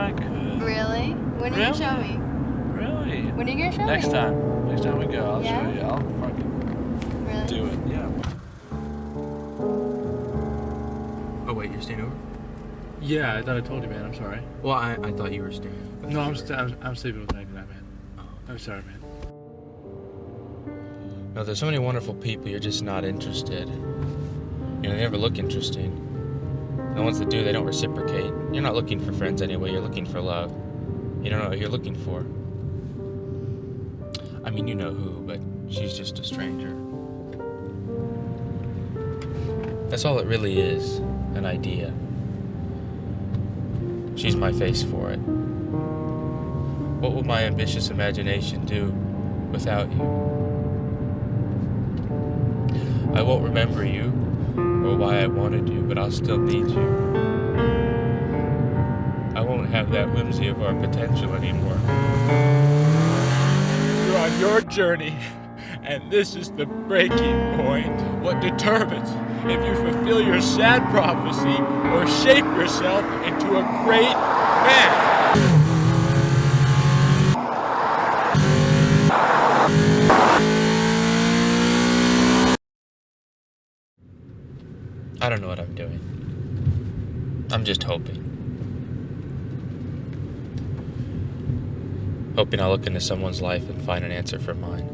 I could. Really? When are you Really? gonna show me? Really? When are you gonna show Next me? Next time. Next time we go, I'll Yeah? show you. I'll fucking Really? do it. Yeah. Oh wait, you're staying over? Yeah, I thought I told you, man. I'm sorry. Well, I, I thought you were staying. No, I'm, st- I'm, I'm sleeping with 99, man. Oh. I'm sorry, man. No, there's so many wonderful people. You're just not interested. You know, they never look interesting. The ones that do, they don't reciprocate. You're not looking for friends anyway. You're looking for love. You don't know what you're looking for. I mean, you know who, but she's just a stranger. That's all it really is an idea. She's my face for it. What would my ambitious imagination do without you? I won't remember you or why I wanted you, but I'll still need you. I won't have that whimsy of our potential anymore. You're on your journey, and this is the breaking point. What determines if you fulfill your sad prophecy or shape yourself into a great man. I don't know what I'm doing. I'm just hoping. Hoping I'll look into someone's life and find an answer for mine.